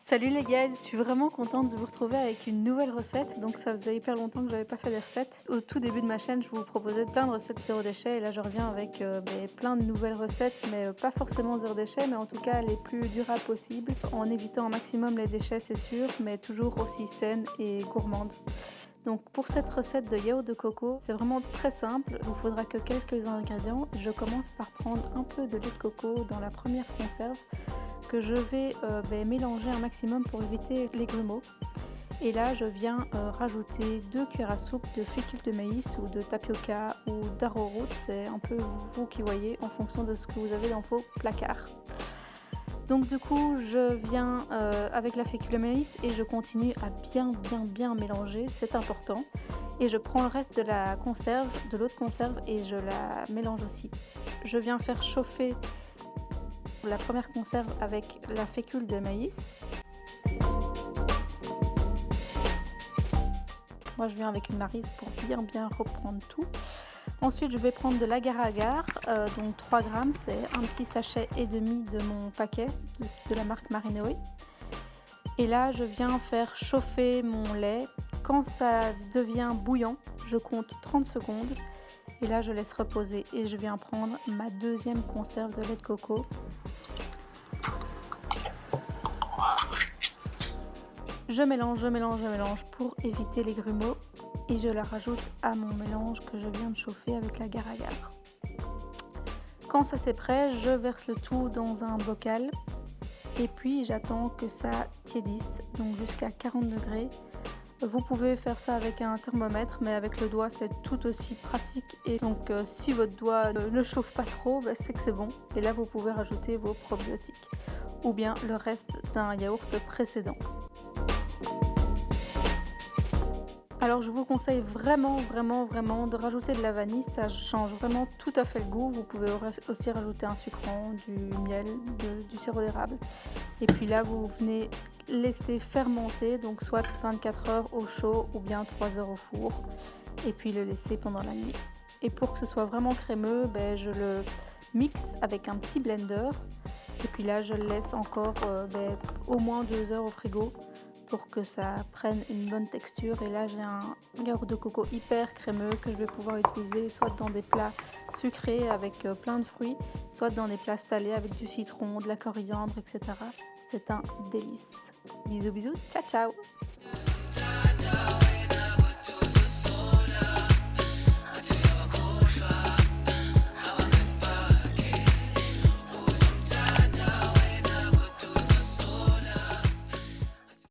Salut les gars, je suis vraiment contente de vous retrouver avec une nouvelle recette. Donc ça faisait hyper longtemps que j'avais pas fait des recettes. Au tout début de ma chaîne, je vous proposais plein de recettes zéro déchet et là je reviens avec euh, ben, plein de nouvelles recettes, mais euh, pas forcément zéro déchet, mais en tout cas les plus durables possibles, en évitant un maximum les déchets c'est sûr, mais toujours aussi saines et gourmandes. Donc pour cette recette de yaourt de coco, c'est vraiment très simple. Il vous faudra que quelques ingrédients. Je commence par prendre un peu de lait de coco dans la première conserve que je vais euh, ben, mélanger un maximum pour éviter les grumeaux. Et là, je viens euh, rajouter deux cuillères à soupe de fécule de maïs ou de tapioca ou d'arrowroot. C'est un peu vous qui voyez en fonction de ce que vous avez dans vos placards. Donc du coup, je viens euh, avec la fécule de maïs et je continue à bien bien bien mélanger, c'est important. Et je prends le reste de la conserve, de l'autre conserve et je la mélange aussi. Je viens faire chauffer la première conserve avec la fécule de maïs. Moi je viens avec une marise pour bien bien reprendre tout. Ensuite, je vais prendre de l'agar-agar, euh, donc 3 grammes, c'est un petit sachet et demi de mon paquet de, la marque Marinoe. Et là, je viens faire chauffer mon lait. Quand ça devient bouillant, je compte 30 secondes. Et là, je laisse reposer et je viens prendre ma deuxième conserve de lait de coco. Je mélange, je mélange, je mélange pour éviter les grumeaux et je la rajoute à mon mélange que je viens de chauffer avec la gare agar. Quand ça c'est prêt, je verse le tout dans un bocal et puis j'attends que ça tiédisse, donc jusqu'à 40 degrés. Vous pouvez faire ça avec un thermomètre, mais avec le doigt c'est tout aussi pratique. Et donc euh, si votre doigt ne chauffe pas trop, bah, c'est que c'est bon. Et là vous pouvez rajouter vos probiotiques ou bien le reste d'un yaourt précédent. Alors je vous conseille vraiment vraiment vraiment de rajouter de la vanille, ça change vraiment tout à fait le goût. Vous pouvez aussi rajouter un sucrant, du miel, du sirop d'érable. Et puis là vous venez laisser fermenter, donc soit 24 heures au chaud ou bien 3 heures au four. Et puis le laisser pendant la nuit. Et pour que ce soit vraiment crémeux, ben, je le mixe avec un petit blender. Et puis là je le laisse encore euh, ben, au moins 2 heures au frigo pour que ça prenne une bonne texture. Et là, j'ai un yaourt de coco hyper crémeux que je vais pouvoir utiliser soit dans des plats sucrés avec euh, plein de fruits, soit dans des plats salés avec du citron, de la coriandre, etc. C'est un délice. Bisous bisous, ciao ciao